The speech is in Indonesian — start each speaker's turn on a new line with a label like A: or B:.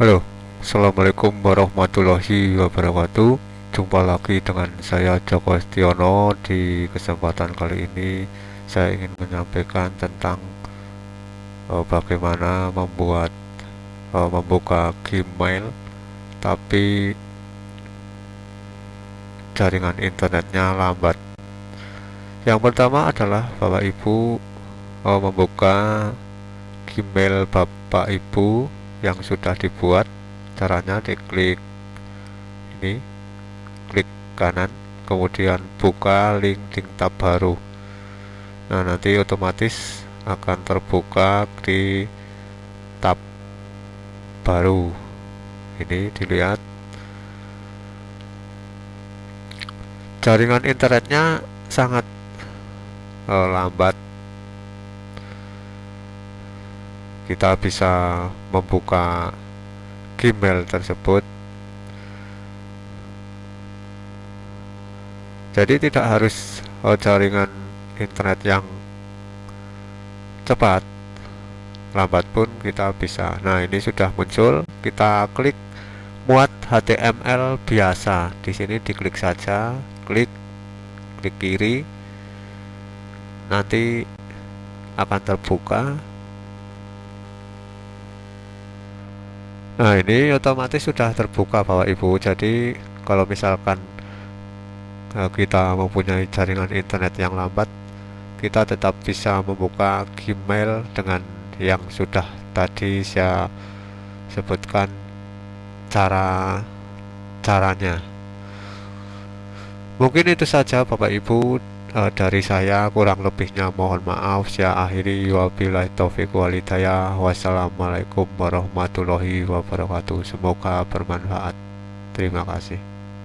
A: Halo, Assalamualaikum warahmatullahi wabarakatuh. Jumpa lagi dengan saya Joko Estiono Di kesempatan kali ini Saya ingin menyampaikan tentang uh, Bagaimana membuat uh, Membuka Gmail Tapi Jaringan internetnya lambat. Yang pertama adalah Bapak Ibu uh, Membuka Gmail Bapak Ibu yang sudah dibuat caranya diklik ini klik kanan kemudian buka link tab baru. Nah nanti otomatis akan terbuka di tab baru. Ini dilihat. Jaringan internetnya sangat uh, lambat kita bisa membuka Gmail tersebut. Jadi tidak harus oh, jaringan internet yang cepat lambat pun kita bisa. Nah ini sudah muncul. Kita klik muat HTML biasa. Di sini diklik saja klik klik kiri. Nanti akan terbuka Nah ini otomatis sudah terbuka Bapak Ibu. Jadi kalau misalkan uh, kita mempunyai jaringan internet yang lambat Kita tetap bisa membuka Gmail dengan yang sudah tadi saya sebutkan cara caranya. Mungkin itu saja Bapak Ibu uh, dari saya kurang lebihnya mohon maaf. Saya akhiri. Wabillahi taufiq walidayah wassalamualaikum warahmatullahi wabarakatuh. Semoga bermanfaat. Terima kasih